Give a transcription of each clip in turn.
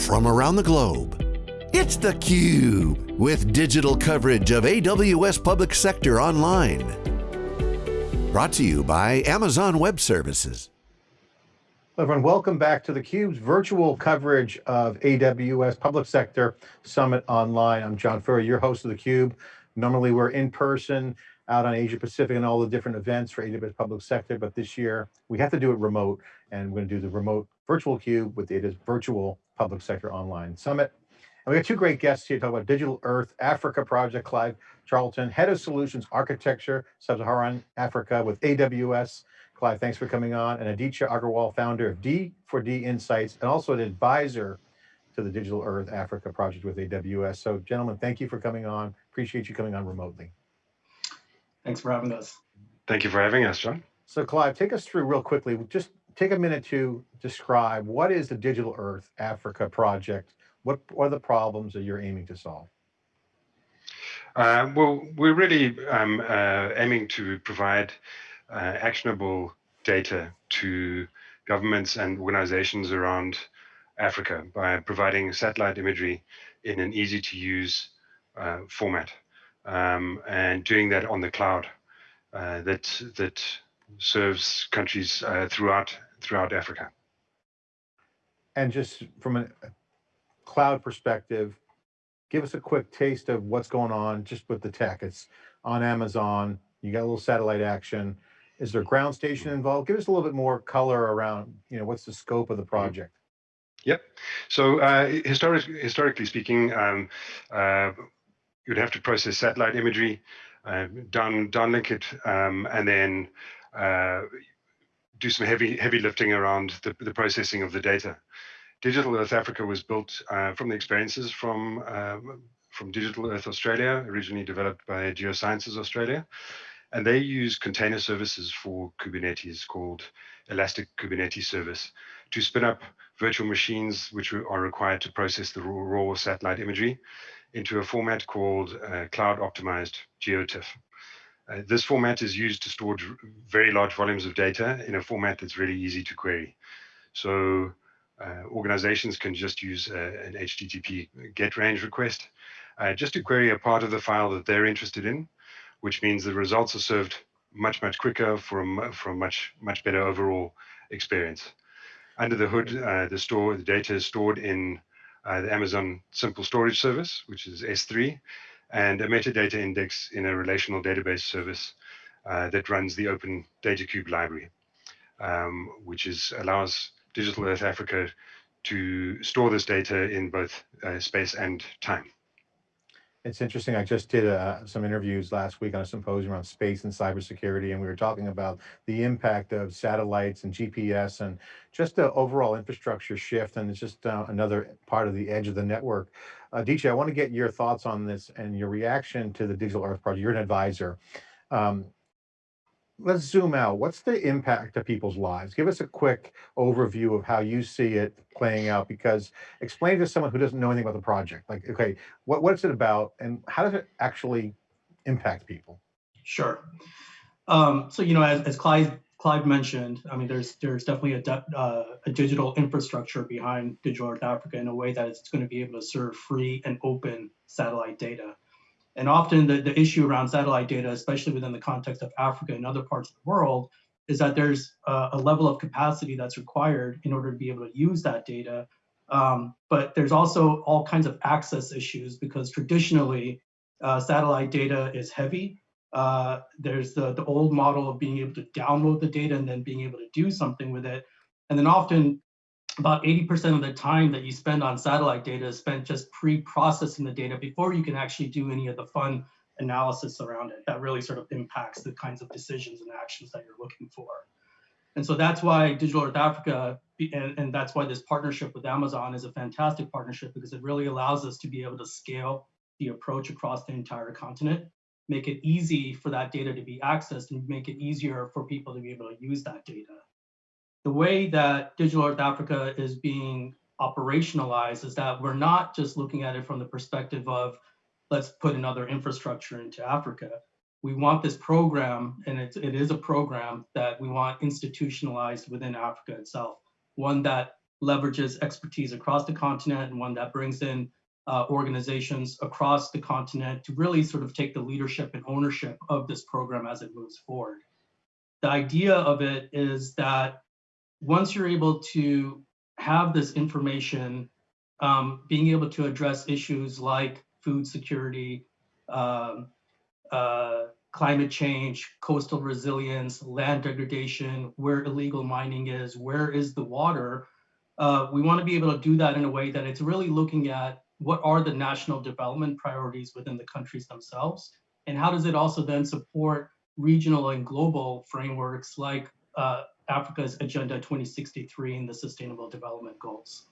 from around the globe. It's theCUBE, with digital coverage of AWS Public Sector Online. Brought to you by Amazon Web Services. Hello everyone, welcome back to theCUBE's virtual coverage of AWS Public Sector Summit Online. I'm John Furrier, your host of theCUBE. Normally we're in person out on Asia Pacific and all the different events for AWS Public Sector, but this year we have to do it remote and we're going to do the remote virtual cube with AWS Virtual Public Sector Online Summit. And we got two great guests here to talk about Digital Earth Africa Project, Clive Charlton, Head of Solutions Architecture, Sub-Saharan Africa with AWS. Clive, thanks for coming on. And Aditya Agarwal, founder of D4D Insights, and also an advisor to the Digital Earth Africa Project with AWS. So gentlemen, thank you for coming on. Appreciate you coming on remotely. Thanks for having us. Thank you for having us, John. So Clive, take us through real quickly, just take a minute to describe what is the Digital Earth Africa project? What, are the problems that you're aiming to solve? Uh, well, we're really um, uh, aiming to provide uh, actionable data to governments and organizations around Africa by providing satellite imagery in an easy to use uh, format um, and doing that on the cloud uh, that that serves countries uh, throughout throughout Africa. And just from a cloud perspective, give us a quick taste of what's going on just with the tech. It's on Amazon, you got a little satellite action. Is there a ground station involved? Give us a little bit more color around, you know, what's the scope of the project? Yep. So uh, historic, historically speaking, um, uh, you'd have to process satellite imagery, uh, down downlink it, um, and then uh, do some heavy heavy lifting around the, the processing of the data. Digital Earth Africa was built uh, from the experiences from um, from Digital Earth Australia, originally developed by Geosciences Australia, and they use container services for Kubernetes called Elastic Kubernetes Service to spin up virtual machines which are required to process the raw, raw satellite imagery into a format called uh, Cloud Optimized GeoTIFF. Uh, this format is used to store very large volumes of data in a format that's really easy to query. So uh, organizations can just use uh, an HTTP GET range request uh, just to query a part of the file that they're interested in, which means the results are served much, much quicker for a, for a much, much better overall experience. Under the hood, uh, the store, the data is stored in uh, the Amazon Simple Storage Service, which is S3, and a metadata index in a relational database service uh, that runs the Open Data Cube library, um, which is allows Digital Earth Africa to store this data in both uh, space and time. It's interesting. I just did uh, some interviews last week on a symposium on space and cybersecurity, and we were talking about the impact of satellites and GPS and just the overall infrastructure shift. And it's just uh, another part of the edge of the network. Uh, DJ, I want to get your thoughts on this and your reaction to the Digital Earth Project. You're an advisor. Um, let's zoom out. What's the impact to people's lives? Give us a quick overview of how you see it playing out, because explain to someone who doesn't know anything about the project, like, okay, what, what's it about and how does it actually impact people? Sure. Um, so, you know, as, as Clive, Clive mentioned, I mean, there's there's definitely a, uh, a digital infrastructure behind Digital Earth Africa in a way that it's going to be able to serve free and open satellite data. And often the, the issue around satellite data, especially within the context of Africa and other parts of the world, is that there's a, a level of capacity that's required in order to be able to use that data. Um, but there's also all kinds of access issues because traditionally uh, satellite data is heavy. Uh, there's the, the old model of being able to download the data and then being able to do something with it. And then often about 80% of the time that you spend on satellite data is spent just pre-processing the data before you can actually do any of the fun analysis around it that really sort of impacts the kinds of decisions and actions that you're looking for. And so that's why Digital Earth Africa, and, and that's why this partnership with Amazon is a fantastic partnership because it really allows us to be able to scale the approach across the entire continent, make it easy for that data to be accessed and make it easier for people to be able to use that data the way that Digital Earth Africa is being operationalized is that we're not just looking at it from the perspective of let's put another infrastructure into Africa. We want this program, and it's, it is a program that we want institutionalized within Africa itself, one that leverages expertise across the continent and one that brings in uh, organizations across the continent to really sort of take the leadership and ownership of this program as it moves forward. The idea of it is that once you're able to have this information, um, being able to address issues like food security, um, uh, climate change, coastal resilience, land degradation, where illegal mining is, where is the water, uh, we want to be able to do that in a way that it's really looking at what are the national development priorities within the countries themselves, and how does it also then support regional and global frameworks like uh, Africa's Agenda 2063 and the Sustainable Development Goals.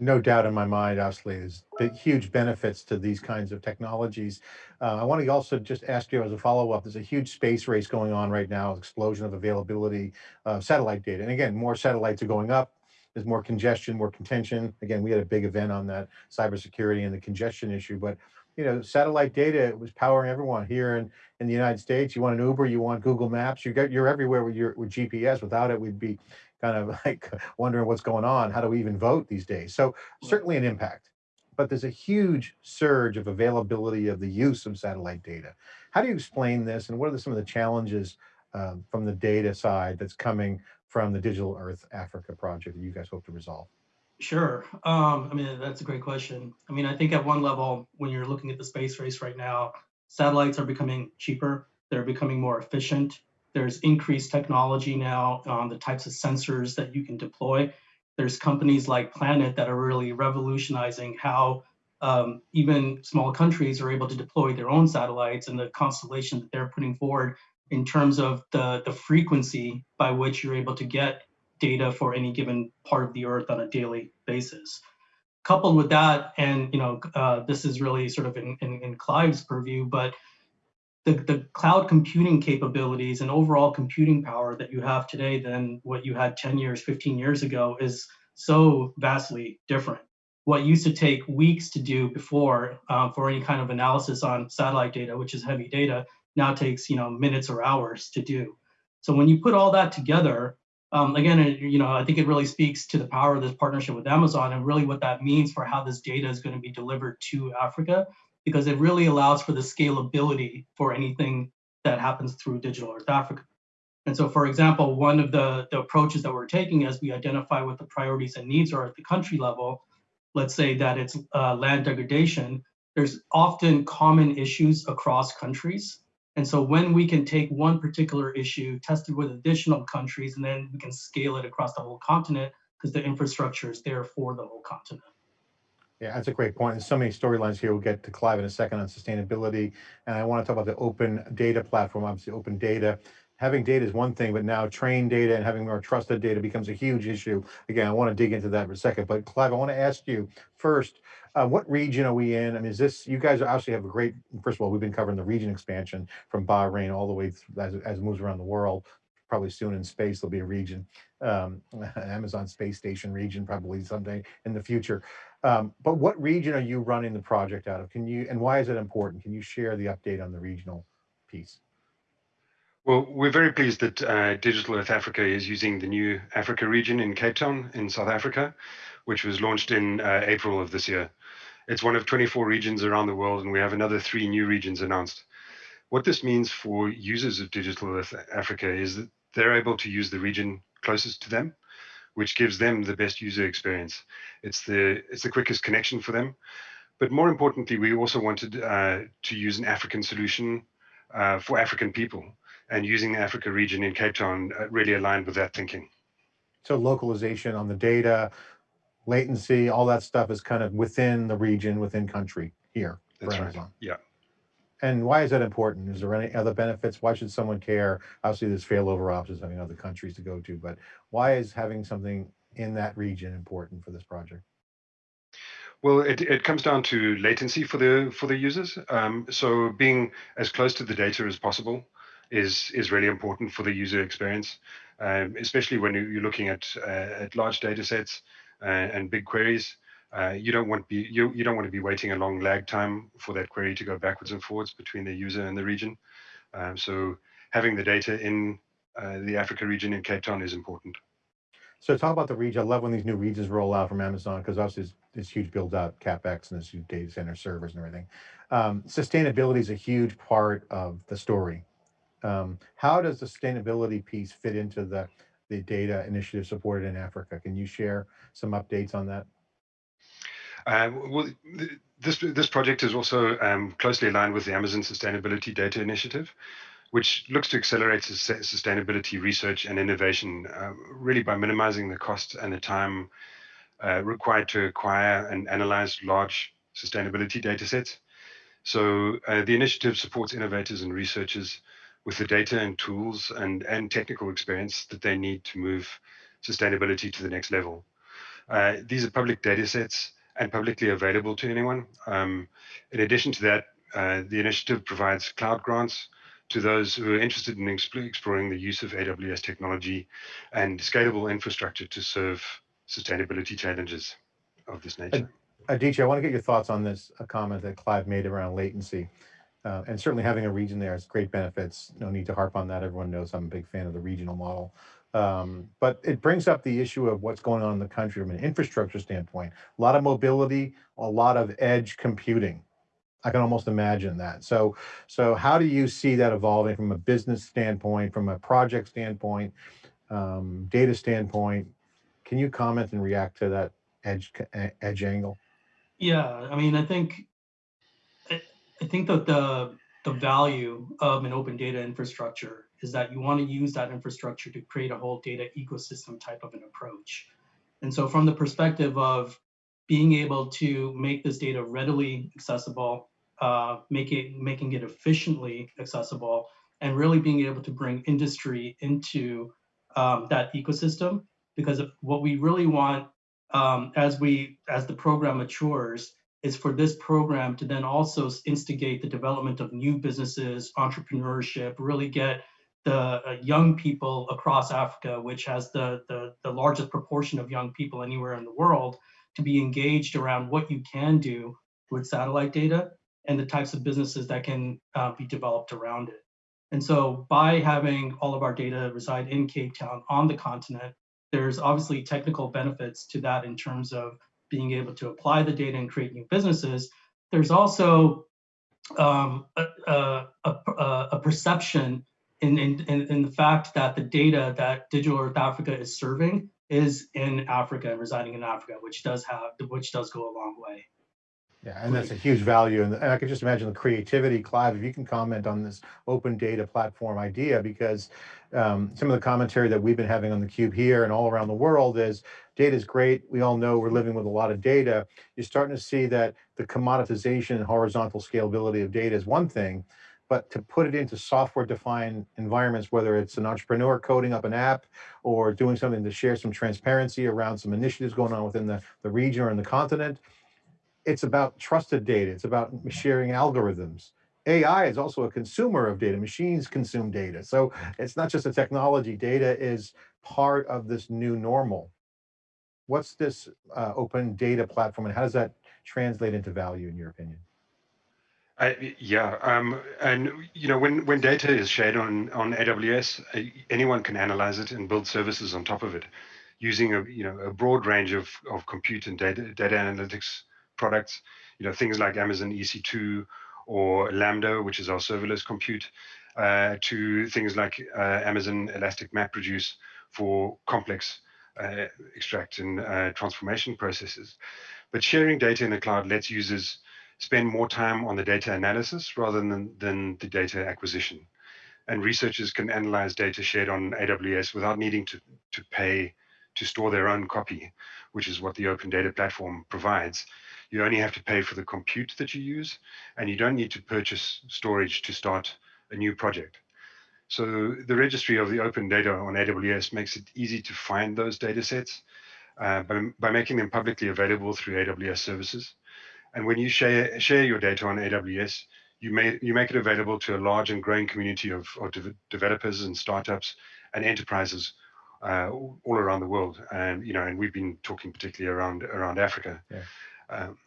No doubt in my mind, obviously, there's big, huge benefits to these kinds of technologies. Uh, I want to also just ask you as a follow-up, there's a huge space race going on right now, explosion of availability of satellite data. And again, more satellites are going up, there's more congestion, more contention. Again, we had a big event on that cybersecurity and the congestion issue, but you know, satellite data was powering everyone here in, in the United States. You want an Uber, you want Google Maps, you get, you're everywhere with your with GPS. Without it, we'd be kind of like wondering what's going on. How do we even vote these days? So certainly an impact, but there's a huge surge of availability of the use of satellite data. How do you explain this? And what are some of the challenges um, from the data side that's coming from the Digital Earth Africa project that you guys hope to resolve? Sure. Um, I mean, that's a great question. I mean, I think at one level, when you're looking at the space race right now, satellites are becoming cheaper. They're becoming more efficient. There's increased technology now on the types of sensors that you can deploy. There's companies like Planet that are really revolutionizing how um, even small countries are able to deploy their own satellites and the constellation that they're putting forward in terms of the, the frequency by which you're able to get data for any given part of the earth on a daily basis. Coupled with that, and you know, uh, this is really sort of in, in, in Clive's purview, but the, the cloud computing capabilities and overall computing power that you have today than what you had 10 years, 15 years ago is so vastly different. What used to take weeks to do before uh, for any kind of analysis on satellite data, which is heavy data, now takes you know minutes or hours to do. So when you put all that together, um, again, you know, I think it really speaks to the power of this partnership with Amazon and really what that means for how this data is going to be delivered to Africa, because it really allows for the scalability for anything that happens through Digital Earth Africa. And so, for example, one of the, the approaches that we're taking as we identify what the priorities and needs are at the country level, let's say that it's uh, land degradation, there's often common issues across countries and so when we can take one particular issue, test it with additional countries, and then we can scale it across the whole continent because the infrastructure is there for the whole continent. Yeah, that's a great point. There's so many storylines here. We'll get to Clive in a second on sustainability. And I want to talk about the open data platform, obviously open data. Having data is one thing, but now trained data and having more trusted data becomes a huge issue. Again, I want to dig into that for a second, but Clive, I want to ask you first, uh, what region are we in? I mean, is this, you guys obviously have a great, first of all, we've been covering the region expansion from Bahrain all the way through, as, as it moves around the world. Probably soon in space, there'll be a region, um, Amazon space station region, probably someday in the future. Um, but what region are you running the project out of? Can you, and why is it important? Can you share the update on the regional piece? Well, we're very pleased that uh, Digital Earth Africa is using the new Africa region in Cape Town in South Africa, which was launched in uh, April of this year. It's one of 24 regions around the world, and we have another three new regions announced. What this means for users of Digital Earth Africa is that they're able to use the region closest to them, which gives them the best user experience. It's the it's the quickest connection for them. But more importantly, we also wanted uh, to use an African solution uh, for African people, and using the Africa region in Cape Town uh, really aligned with that thinking. So localization on the data, latency, all that stuff is kind of within the region, within country here for That's right. Amazon. Yeah. And why is that important? Is there any other benefits? Why should someone care? Obviously, there's failover options having other countries to go to, but why is having something in that region important for this project? Well, it, it comes down to latency for the for the users. Um, so being as close to the data as possible is is really important for the user experience, um, especially when you're looking at uh, at large data sets uh, and big queries. Uh, you don't want be you, you don't want to be waiting a long lag time for that query to go backwards and forwards between the user and the region. Um, so having the data in uh, the Africa region in Cape Town is important. So talk about the region. I love when these new regions roll out from Amazon because obviously it's, it's huge build out capex and this huge data center servers and everything. Um, sustainability is a huge part of the story. Um, how does the sustainability piece fit into the the data initiative supported in Africa? Can you share some updates on that? Uh, well, this this project is also um, closely aligned with the Amazon Sustainability Data Initiative, which looks to accelerate sustainability research and innovation, uh, really by minimizing the cost and the time uh, required to acquire and analyze large sustainability data sets. So uh, the initiative supports innovators and researchers with the data and tools and, and technical experience that they need to move sustainability to the next level. Uh, these are public data sets and publicly available to anyone. Um, in addition to that, uh, the initiative provides cloud grants to those who are interested in exploring the use of AWS technology and scalable infrastructure to serve sustainability challenges of this nature. Aditya, I want to get your thoughts on this a comment that Clive made around latency. Uh, and certainly having a region there has great benefits. No need to harp on that. Everyone knows I'm a big fan of the regional model. Um, but it brings up the issue of what's going on in the country from an infrastructure standpoint. A lot of mobility, a lot of edge computing. I can almost imagine that. So, so how do you see that evolving from a business standpoint, from a project standpoint, um, data standpoint? Can you comment and react to that edge edge angle? Yeah, I mean, I think I think that the the value of an open data infrastructure is that you want to use that infrastructure to create a whole data ecosystem type of an approach. And so from the perspective of being able to make this data readily accessible, uh, make it, making it efficiently accessible, and really being able to bring industry into um, that ecosystem. Because what we really want um, as we as the program matures is for this program to then also instigate the development of new businesses, entrepreneurship, really get the uh, young people across Africa, which has the, the, the largest proportion of young people anywhere in the world, to be engaged around what you can do with satellite data and the types of businesses that can uh, be developed around it. And so by having all of our data reside in Cape Town on the continent, there's obviously technical benefits to that in terms of being able to apply the data and create new businesses, there's also um, a, a, a, a, perception in, in, in, the fact that the data that Digital Earth Africa is serving is in Africa and residing in Africa, which does have, which does go a long way. Yeah, and that's a huge value. And, I could just imagine the creativity, Clive, if you can comment on this open data platform idea, because um, some of the commentary that we've been having on the cube here and all around the world is data is great. We all know we're living with a lot of data. You're starting to see that the commoditization and horizontal scalability of data is one thing, but to put it into software defined environments, whether it's an entrepreneur coding up an app or doing something to share some transparency around some initiatives going on within the, the region or in the continent, it's about trusted data. It's about sharing algorithms. AI is also a consumer of data. Machines consume data. So it's not just a technology. Data is part of this new normal. What's this uh, open data platform and how does that translate into value in your opinion? Yeah, um, and you know when when data is shared on on AWS, anyone can analyze it and build services on top of it, using a you know a broad range of of compute and data data analytics products, you know, things like Amazon EC2 or Lambda, which is our serverless compute, uh, to things like uh, Amazon Elastic MapReduce for complex uh, extract and uh, transformation processes. But sharing data in the cloud lets users spend more time on the data analysis rather than, than the data acquisition. And researchers can analyze data shared on AWS without needing to, to pay to store their own copy, which is what the Open Data Platform provides. You only have to pay for the compute that you use, and you don't need to purchase storage to start a new project. So the registry of the open data on AWS makes it easy to find those data sets uh, by, by making them publicly available through AWS services. And when you share, share your data on AWS, you, may, you make it available to a large and growing community of, of de developers and startups and enterprises uh, all around the world. And you know, and we've been talking particularly around around Africa. Yeah. Um,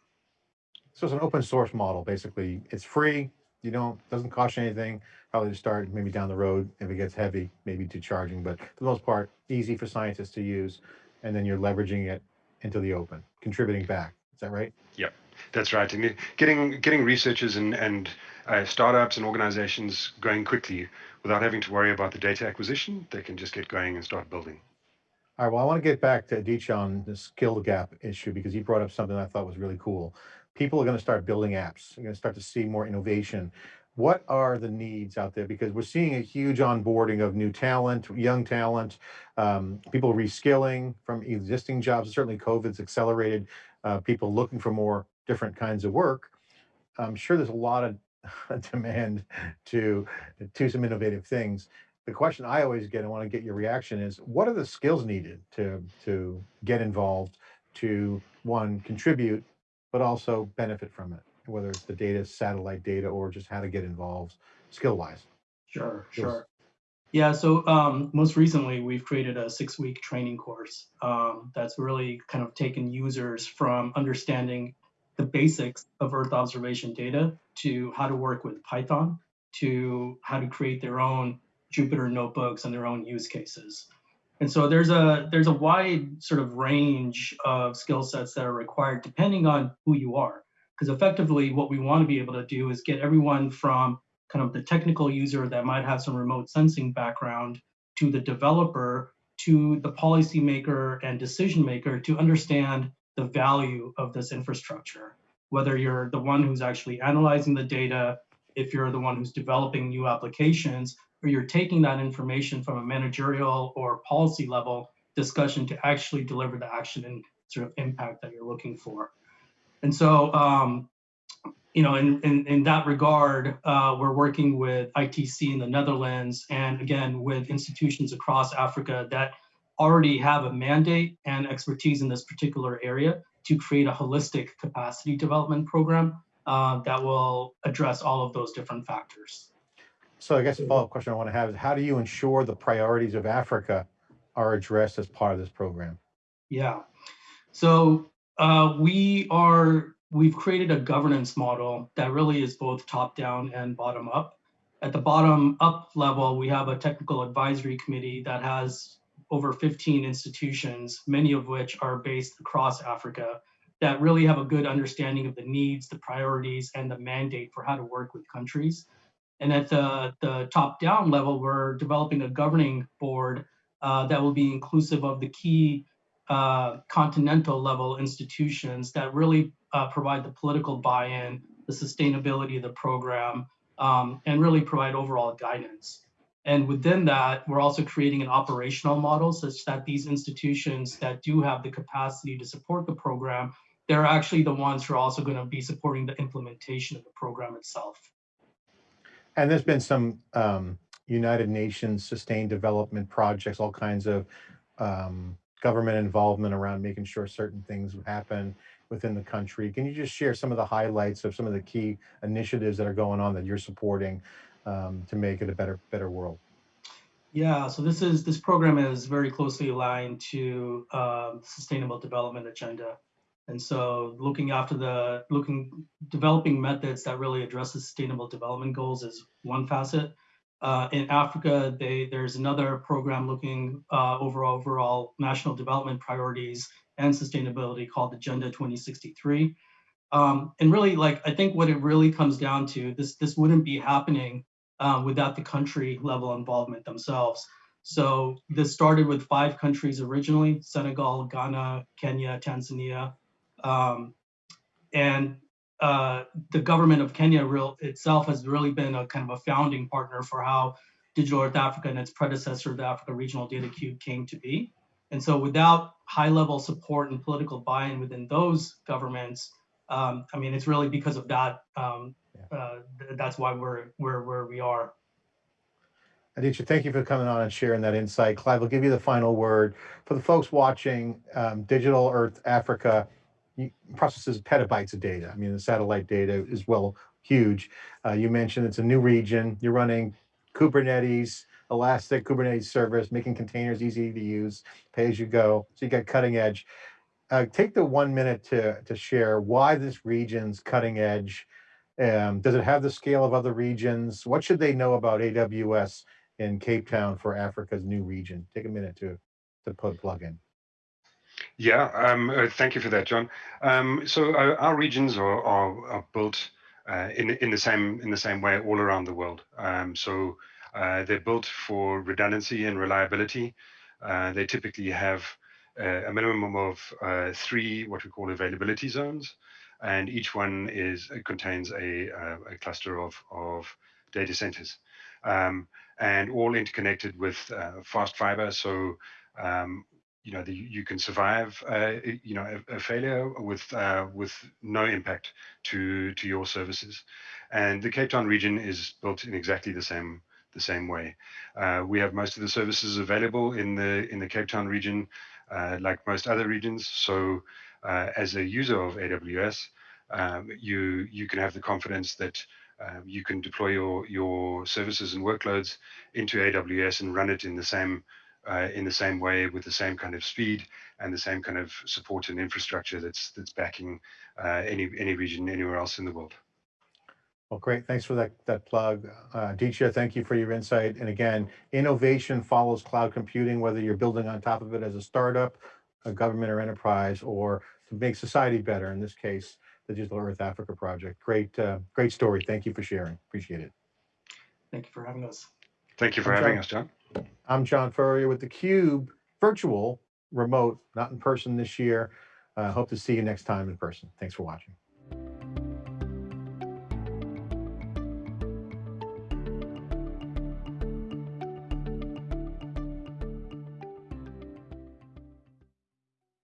so it's an open source model, basically. It's free. You don't, doesn't cost you anything. Probably to start, maybe down the road, if it gets heavy, maybe to charging, but for the most part, easy for scientists to use. and then you're leveraging it into the open, contributing back. Is that right? Yep, that's right. And getting getting researchers and and uh, startups and organizations going quickly without having to worry about the data acquisition, they can just get going and start building. All right, well, I want to get back to Aditya on the skill gap issue because he brought up something I thought was really cool. People are going to start building apps. You're going to start to see more innovation. What are the needs out there? Because we're seeing a huge onboarding of new talent, young talent, um, people reskilling from existing jobs. Certainly COVID's accelerated uh, people looking for more different kinds of work. I'm sure there's a lot of demand to to some innovative things. The question I always get, I want to get your reaction is, what are the skills needed to to get involved, to one contribute, but also benefit from it, whether it's the data, satellite data, or just how to get involved skill wise. Sure, sure. Yeah, so um, most recently we've created a six week training course um, that's really kind of taken users from understanding the basics of Earth observation data to how to work with Python to how to create their own Jupyter notebooks and their own use cases. And so there's a there's a wide sort of range of skill sets that are required depending on who you are. Because effectively what we want to be able to do is get everyone from kind of the technical user that might have some remote sensing background to the developer to the policymaker and decision maker to understand the value of this infrastructure, whether you're the one who's actually analyzing the data, if you're the one who's developing new applications, or you're taking that information from a managerial or policy level discussion to actually deliver the action and sort of impact that you're looking for. And so, um, you know, in, in, in that regard, uh, we're working with ITC in the Netherlands and again, with institutions across Africa that already have a mandate and expertise in this particular area to create a holistic capacity development program uh, that will address all of those different factors. So I guess the follow-up question I want to have is how do you ensure the priorities of Africa are addressed as part of this program? Yeah, so uh, we are, we've created a governance model that really is both top down and bottom up. At the bottom up level, we have a technical advisory committee that has over 15 institutions, many of which are based across Africa, that really have a good understanding of the needs, the priorities, and the mandate for how to work with countries. And at the, the top down level, we're developing a governing board uh, that will be inclusive of the key uh, continental level institutions that really uh, provide the political buy-in, the sustainability of the program, um, and really provide overall guidance. And within that, we're also creating an operational model such that these institutions that do have the capacity to support the program, they're actually the ones who are also going to be supporting the implementation of the program itself. And there's been some um, United Nations sustained development projects, all kinds of um, government involvement around making sure certain things happen within the country. Can you just share some of the highlights of some of the key initiatives that are going on that you're supporting um, to make it a better better world? Yeah, so this is this program is very closely aligned to um, sustainable development agenda, and so looking after the looking developing methods that really address the sustainable development goals is one facet. Uh, in Africa, they, there's another program looking uh, over overall national development priorities and sustainability called Agenda 2063. Um, and really, like I think what it really comes down to, this this wouldn't be happening um, without the country level involvement themselves. So this started with five countries originally, Senegal, Ghana, Kenya, Tanzania. Um, and uh, the government of Kenya real, itself has really been a kind of a founding partner for how Digital Earth Africa and its predecessor, the Africa Regional Data Cube, came to be. And so without high level support and political buy-in within those governments, um, I mean, it's really because of that um, uh, that's why we're, we're where we are. Aditya, thank you for coming on and sharing that insight. Clive, I'll give you the final word. For the folks watching, um, Digital Earth Africa processes petabytes of data. I mean, the satellite data is well huge. Uh, you mentioned it's a new region. You're running Kubernetes, Elastic Kubernetes service, making containers easy to use, pay as you go. So you got cutting edge. Uh, take the one minute to, to share why this region's cutting edge um, does it have the scale of other regions? What should they know about AWS in Cape Town for Africa's new region? Take a minute to, to put plug in. Yeah, um, uh, thank you for that, John. Um, so our, our regions are, are, are built uh, in in the same in the same way all around the world. Um, so uh, they're built for redundancy and reliability. Uh, they typically have uh, a minimum of uh, three what we call availability zones, and each one is contains a, a cluster of of data centers, um, and all interconnected with fast fiber. So um, you know the, you can survive uh, you know a, a failure with uh, with no impact to to your services. And the cape town region is built in exactly the same the same way. Uh, we have most of the services available in the in the cape town region uh, like most other regions. So uh, as a user of aws um, you you can have the confidence that um, you can deploy your your services and workloads into aws and run it in the same uh, in the same way with the same kind of speed and the same kind of support and infrastructure that's that's backing uh, any any region anywhere else in the world. Well, great. Thanks for that, that plug. Uh, Aditya, thank you for your insight. And again, innovation follows cloud computing, whether you're building on top of it as a startup, a government or enterprise, or to make society better, in this case, the Digital Earth Africa project. Great, uh, great story. Thank you for sharing. Appreciate it. Thank you for having us. Thank you for I'm having John. us, John. I'm John Furrier with theCUBE, virtual, remote, not in person this year. Uh, hope to see you next time in person. Thanks for watching.